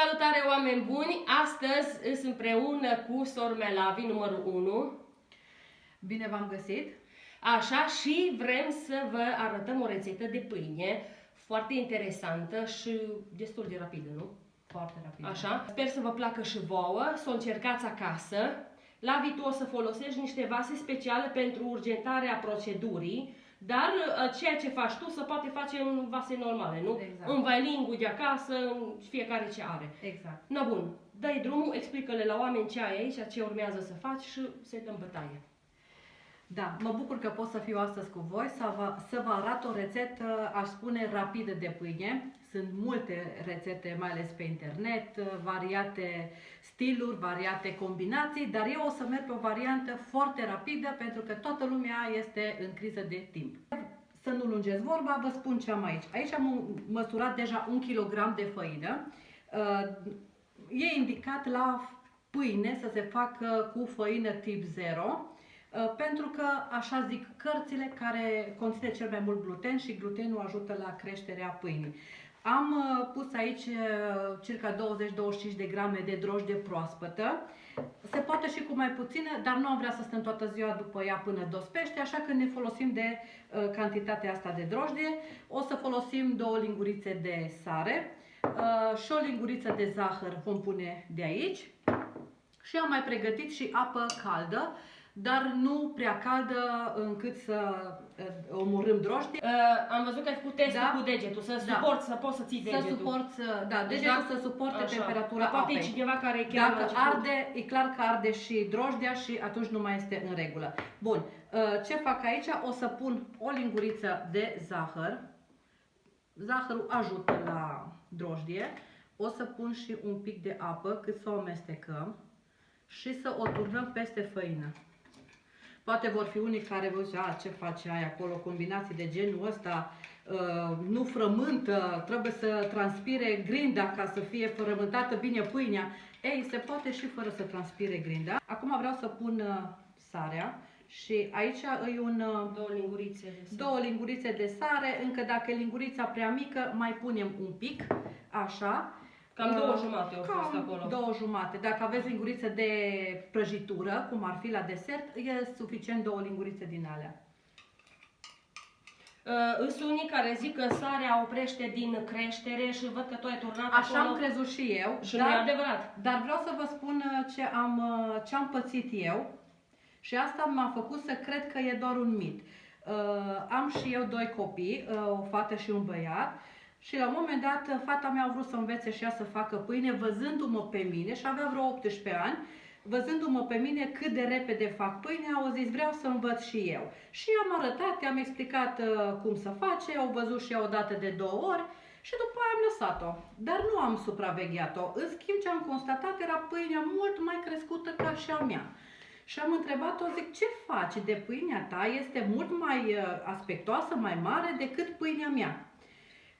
Salutare oameni buni! Astăzi sunt împreună cu Sor Melavi, numărul 1. Bine v-am găsit! Așa, și vrem să vă arătăm o rețetă de pâine foarte interesantă și destul de rapidă, nu? Foarte rapidă. Așa. Sper să vă placă și vouă, să o încercați acasă. La viitor o să folosești niște vase speciale pentru urgentarea procedurii dar uh, ceea ce faci tu se poate face în vase normale, nu? Exact. În vailingul de acasă, fiecare ce are. Exact. Na bun, dai drumul, explică-le la oameni ce ai aici, ce urmează să faci și să-i dăm bătaie. Da, mă bucur că pot să fiu astăzi cu voi să vă, să vă arăt o rețetă, aș spune, rapidă de pâine. Sunt multe rețete, mai ales pe internet, variate stiluri, variate combinații, dar eu o să merg pe o variantă foarte rapidă pentru că toată lumea este în criză de timp. Să nu lungesc vorba, vă spun ce am aici. Aici am măsurat deja un kilogram de făină. Uh, e indicat la pâine să se facă cu făină tip 0 Uh, pentru că, așa zic, cărțile care conține cel mai mult gluten și glutenul ajută la creșterea pâinii. Am uh, pus aici uh, circa 20-25 de grame de drojdie proaspătă. Se poate și cu mai puțină, dar nu am vrea să stăm toată ziua după ea până dospește, așa că ne folosim de uh, cantitatea asta de drojdie. O să folosim două lingurițe de sare uh, și o linguriță de zahăr vom pune de aici. Și am mai pregătit și apă caldă dar nu prea caldă încât să uh, omorâm drojdie. Uh, am văzut că ai făcut testul da? cu degetul, să da. suporți, să poți să ții degetul. Să suporți, da, degetul da? să suporte Așa. temperatura poate apei. cineva care e chiar Dacă arde, e clar că arde și drojdia și atunci nu mai este în regulă. Bun, uh, ce fac aici? O să pun o linguriță de zahăr. Zahărul ajută la drojdie. O să pun și un pic de apă cât să o amestecăm și să o turnăm peste făină. Poate vor fi unii care vă zice, ce face aia acolo, combinații de genul ăsta, uh, nu frământă, trebuie să transpire grinda ca să fie frământată bine pâinea. Ei, se poate și fără să transpire grinda. Acum vreau să pun uh, sarea și aici îi un... Uh, două lingurițe de sare. Două lingurițe de sare, încă dacă e lingurița prea mică, mai punem un pic, așa. Cam două jumate au fost acolo. două jumate. Dacă aveți lingurițe de prăjitură, cum ar fi la desert, e suficient două lingurițe din alea. Uh, sunt unii care zic că sarea oprește din creștere și văd că tu ai turnat Așa acolo. am crezut și eu. Și dar, nu e adevărat. Dar vreau să vă spun uh, ce am, uh, ce am pățit eu și asta m-a făcut să cred că e doar un mit. Uh, am și eu doi copii, uh, o fată și un băiat și la un moment dat, fata mea a vrut să învețe și ea să facă pâine, văzându-mă pe mine și avea vreo 18 ani, văzându-mă pe mine cât de repede fac pâine, au zis vreau să învăț și eu. Și am arătat, i-am explicat uh, cum să face, au văzut și ea o dată de două ori și după aia am lăsat-o. Dar nu am supravegheat-o. În schimb, ce am constatat era pâinea mult mai crescută ca și a mea. Și am întrebat-o, zic, ce faci de pâinea ta? Este mult mai uh, aspectoasă, mai mare decât pâinea mea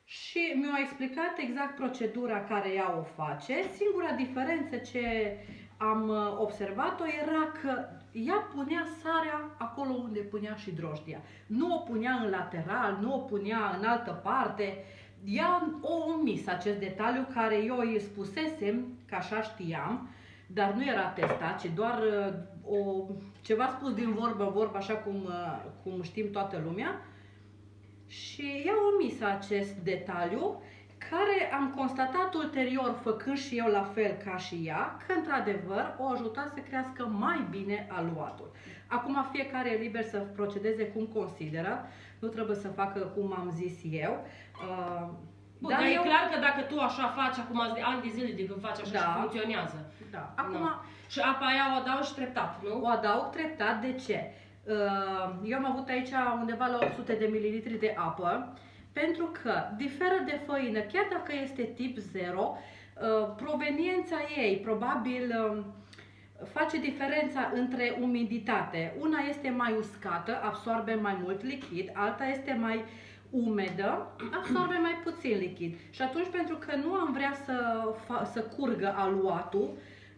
și mi-a explicat exact procedura care ea o face. Singura diferență ce am uh, observat-o era că ea punea sarea acolo unde punea și drojdia. Nu o punea în lateral, nu o punea în altă parte. Ea o omis acest detaliu care eu îi spusesem, că așa știam, dar nu era testat, ci doar uh, o, ceva spus din vorbă vorbă, așa cum, uh, cum știm toată lumea și i-a omis acest detaliu care am constatat ulterior, făcând și eu la fel ca și ea, că într-adevăr o ajuta să crească mai bine aluatul. Acum fiecare e liber să procedeze cum consideră, nu trebuie să facă cum am zis eu. Uh, Bun, dar, dar eu... e clar că dacă tu așa faci, acum ani de zile de când faci așa da. și funcționează. Da. Acum, no. Și apa aia o adaug și treptat, nu? O adaug treptat, de ce? Uh, eu am avut aici undeva la 800 de mililitri de apă, pentru că diferă de făină, chiar dacă este tip 0, uh, proveniența ei probabil um, face diferența între umiditate. Una este mai uscată, absorbe mai mult lichid, alta este mai umedă, absorbe mai puțin lichid. Și atunci, pentru că nu am vrea să, să curgă aluatul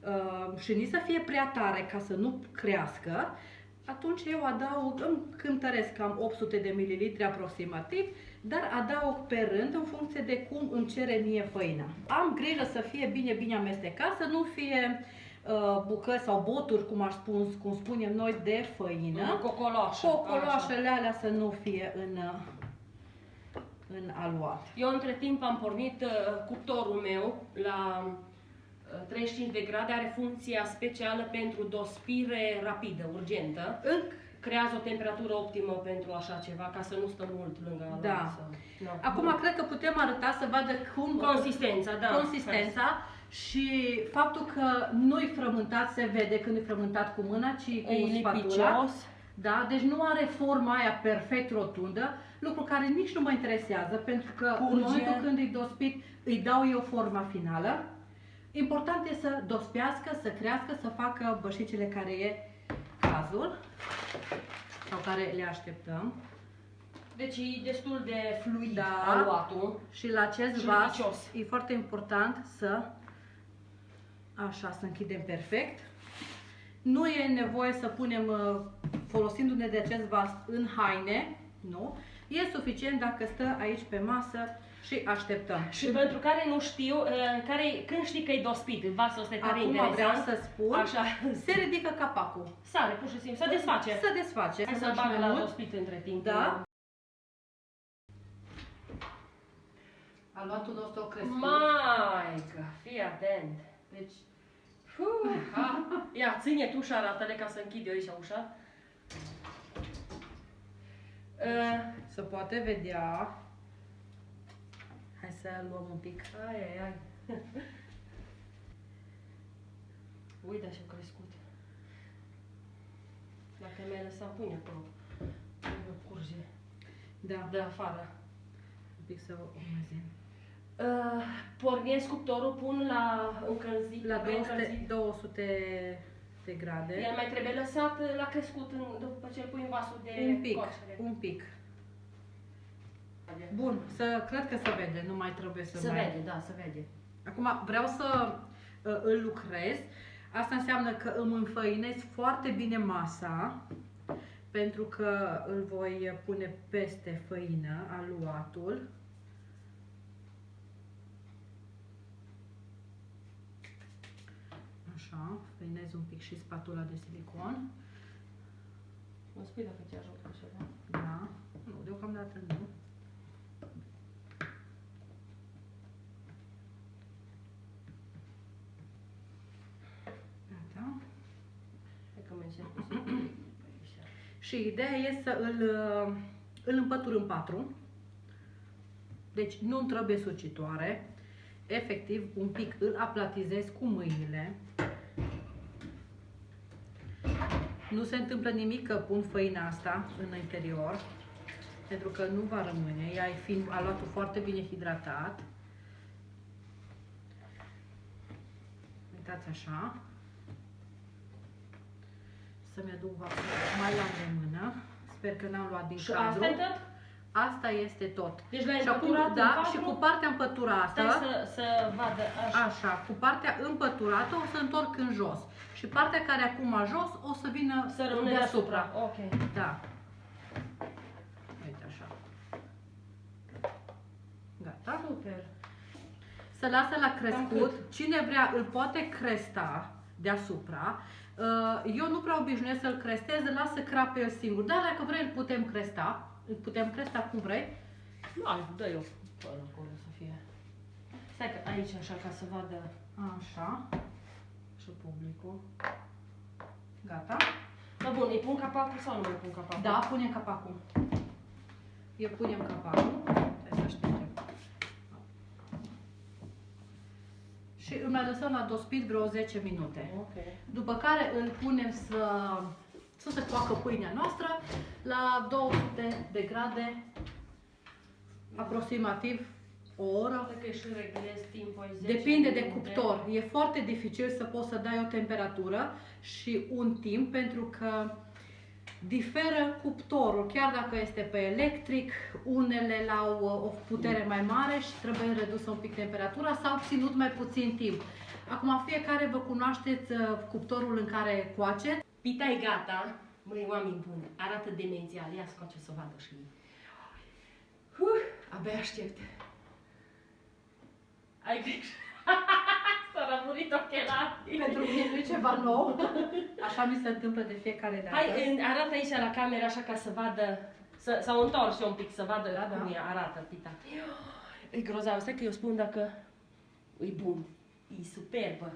uh, și nici să fie prea tare ca să nu crească, atunci eu adaug, îmi cântăresc cam 800 de mililitri aproximativ dar adaug pe rând în funcție de cum îmi cere mie făina. Am grijă să fie bine, bine amestecat, să nu fie uh, bucăți sau boturi, cum, aș spun, cum spunem noi, de făină. Cocoloașă. Cocoloașele alea să nu fie în, uh, în aluat. Eu între timp am pornit uh, cuptorul meu la uh, 35 de grade, are funcția specială pentru dospire rapidă, urgentă. În, Creează o temperatură optimă pentru așa ceva, ca să nu stăm mult lângă aluat. Da. Să... No. acum cred că putem arăta să vadă cum Consistența, da. consistența și faptul că nu-i frământat se vede când e frământat cu mâna, ci cu E spatula. lipicios. Da, deci nu are forma aia perfect rotundă, lucru care nici nu mă interesează, pentru că Curge. în momentul când îi dospit, îi dau eu forma finală. Important e să dospească, să crească, să facă bășicile care e cazul sau care le așteptăm. Deci e destul de fluid Da. aluatul. Și la acest Și vas lipicios. e foarte important să așa să închidem perfect. Nu e nevoie să punem, uh, folosindu-ne de acest vas în haine, nu? E suficient dacă stă aici pe masă și așteptăm. Și pentru care nu știu, uh, care, când știi că e dospit, vasul ăsta e tare Acum vreau interesant. să spun, Așa, se ridică capacul. sare, pur și simplu, se desface. Se desface. Hai să faci bag mai la mult. dospit între timp. Da. Aluatul nostru a crescut. Maică, fii atent. Deci, fu, ha. Ia, ține tu ușa, arată-le ca să închid eu aici ușa. Uh, Se poate vedea. Hai să luăm un pic. ai, ai, ai. Uite așa crescut. Dacă mi-ai lăsat pâine acolo, nu curge Da, de afară. un pic să o umezim. Uh, pornesc cuptorul, pun la încălzit, La pe 200, încălzit. 200 de grade. El mai trebuie lăsat la crescut în, după ce îl pui în vasul de Un pic, coacere. un pic. Bun, să, cred că se vede, nu mai trebuie să Se mai... vede, da, se vede. Acum vreau să uh, îl lucrez. Asta înseamnă că îmi înfăinez foarte bine masa, pentru că îl voi pune peste făină, aluatul. Așa, făinez un pic și spatula de silicon. Nu spui dacă te ajut cu ceva. Da, nu, deocamdată nu. Gata. Hai că mă încerc cu sigur. Și ideea e să îl, uh, îl împătur în patru. Deci nu trebuie sucitoare. Efectiv, un pic îl aplatizez cu mâinile. Nu se întâmplă nimic că pun făina asta în interior, pentru că nu va rămâne, ea fiind aluatul foarte bine hidratat. Uitați așa. Să-mi aduc vasul mai la îndemână. Sper că n-am luat din Și cadru. asta e tot? Asta este tot. Deci l-ai și acum, împăturat în da, patru? și cu partea împăturată, Stai să, să vadă așa. așa, cu partea împăturată o să întorc în jos. Și partea care acum a jos o să vină Să rămână deasupra. Ok. Da. Uite așa. Gata. Super. Să lasă la Cam crescut. Cine vrea îl poate cresta deasupra. Uh, Eu nu prea obișnuiesc să-l crestez, îl las să crape el singur. Dar dacă vrei îl putem cresta. Îl putem cresta cum vrei. Da, dă eu până acolo să fie. Stai că aici așa ca să vadă. Așa. Și publicul. Gata. Da, bun, îi pun capacul sau nu îi pun capacul? Da, punem capacul. Eu punem capacul. Hai să așteptăm. Și îl mai lăsăm la dospit vreo 10 minute. Ok. După care îl punem să, să se coacă pâinea noastră la 200 de grade, aproximativ o oră. Poate că și reglez timpul ai 10 Depinde de minute. cuptor. E foarte dificil să poți să dai o temperatură și un timp pentru că diferă cuptorul. Chiar dacă este pe electric, unele au uh, o putere mai mare și trebuie redusă un pic temperatura sau ținut mai puțin timp. Acum fiecare vă cunoașteți uh, cuptorul în care coace. Pita e gata. Măi, oameni buni, arată demențial. Ia scoate să vadă și Uh, Abia aștept. Ai grijă. S-a rămurit ochelarii. Pentru mine nu e ceva nou. Așa mi se întâmplă de fiecare dată. Hai, în- arată aici la cameră așa ca să vadă, să, s-au întors un pic, să vadă Da, da. cum e, arată, tita. E grozav, stai că eu spun dacă e bun, e superbă.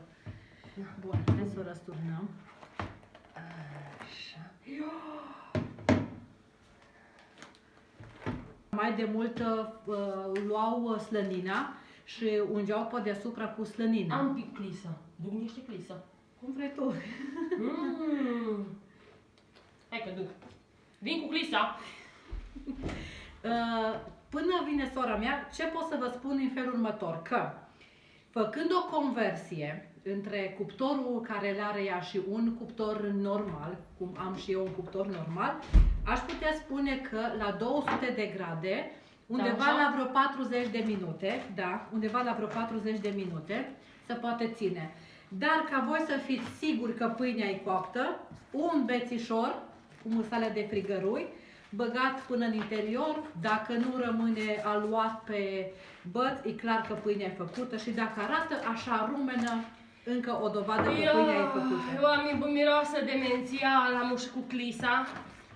Bun, hai să o răsturnăm. Așa. Mai de mult uh, luau uh, slănina și ungeau pe deasupra cu slănină. Am pic clisă, duc niște clisă. Cum vrei tu. Mm. Hai că duc. Vin cu clisa. Uh, Până vine sora mea, ce pot să vă spun în felul următor? Că făcând o conversie între cuptorul care îl are ea și un cuptor normal, cum am și eu un cuptor normal, aș putea spune că la 200 de grade, undeva așa? la vreo 40 de minute, da, undeva la vreo 40 de minute, se poate ține. Dar ca voi să fiți siguri că pâinea e coaptă, un bețișor cu musalea de frigărui, băgat până în interior, dacă nu rămâne aluat pe băț, e clar că pâinea e făcută și dacă arată așa rumenă, încă o dovadă că pâinea e Eu făcută. am miroasă demențial, am și cu clisa.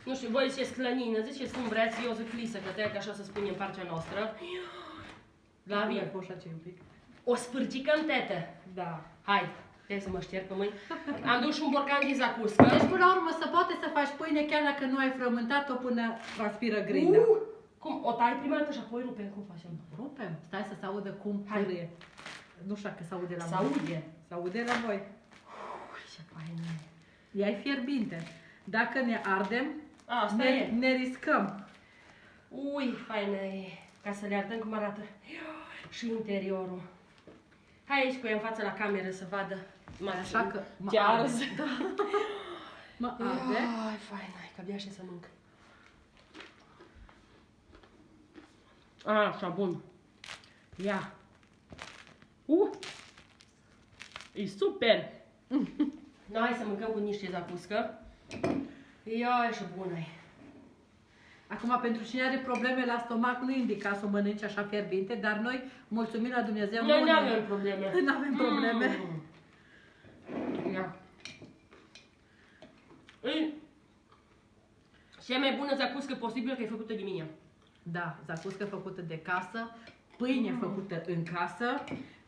Nu știu, voi ziceți clănină, ziceți cum vreți, eu zic clisă, că trebuie așa să spunem în partea noastră. La Mai mine. poți face un pic? O sfârcicăm, tete. Da. Hai, trebuie să mă șterg pe mâini. Am dus și un borcan de zacuscă. Deci, până la urmă, să poate să faci pâine chiar dacă nu ai frământat-o până transpiră grinda. Uh, cum? O tai prima dată și apoi rupem, cum facem? Rupem. Stai să se audă cum Hai. pârâie. Nu știu dacă se aude la Se voi. aude. Se aude la voi. Ui, ce fain e. Ea e fierbinte. Dacă ne ardem, Asta ne, e. ne riscăm. Ui, faină e. Ca să le arătăm cum arată. Și interiorul. Hai aici cu ea în față la cameră să vadă. Mă, Așa că mă ce arde. ars. Mă arde. Ai, fain, hai, că abia și să mânc. Așa, bun. Ia. Uh! E super! No, hai să mâncăm cu niște zacuscă. Ia, și bună e. Acum, pentru cine are probleme la stomac, nu indica să o mănânci așa fierbinte, dar noi, mulțumim la Dumnezeu, Noi nu nu ne- avem probleme. Nu avem probleme. Mm. Ia. E cea mai bună zacuscă posibilă că e făcută de mine. Da, zacuscă făcută de casă, pâine Mm. făcută în casă,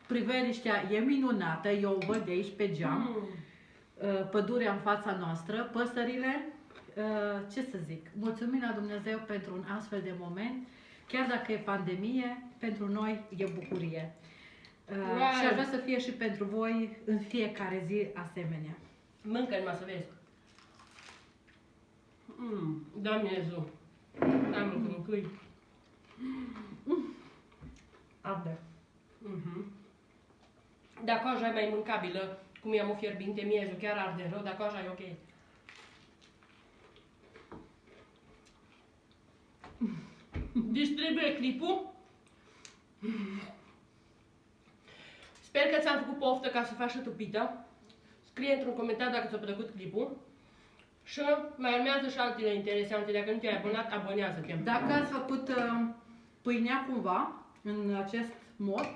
priveliștea e minunată, eu o văd de aici pe geam, Mm. Uh, pădurea în fața noastră, păsările, uh, ce să zic, mulțumim la Dumnezeu pentru un astfel de moment, chiar dacă e pandemie, pentru noi e bucurie. Uh, Wow. Și aș vrea să fie și pentru voi în fiecare zi asemenea. Mâncă numai să vezi. Mm. Doamne Iisus. Doamne, că mâncâi. Arde. Mhm. Dacă așa e mai mâncabilă, cum i-am o fierbinte miezul, chiar arde rău, dacă așa e ok. Distribuie clipul. Sper că ți-am făcut poftă ca să faci și tu pită. Scrie într-un comentariu dacă ți-a plăcut clipul. Și mai urmează și altele interesante. Dacă nu te-ai abonat, abonează-te. Dacă ați făcut uh, pâinea cumva, în acest mod,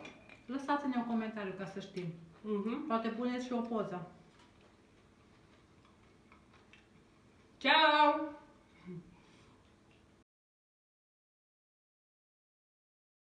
lăsați-ne un comentariu ca să știm. Mhm. Poate puneți și o poză. Ciao!